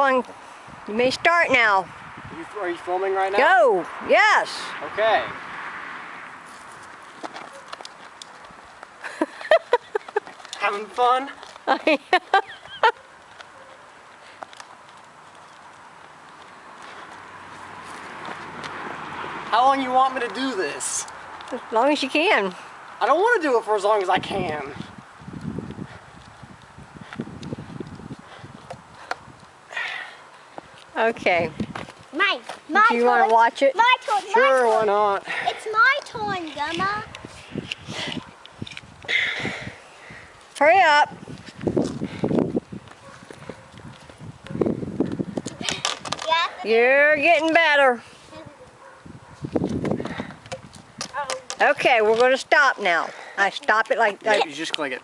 going. You may start now. Are you, are you filming right now? Go. Yes. Okay. Having fun? How long you want me to do this? as long as you can. I don't want to do it for as long as I can. Okay. My, my Do you want to watch it? My turn. Sure, my why turn. not? It's my turn, Gumma. Hurry up. Yeah. You're getting better. Okay, we're going to stop now. I stop it like that. You just click it.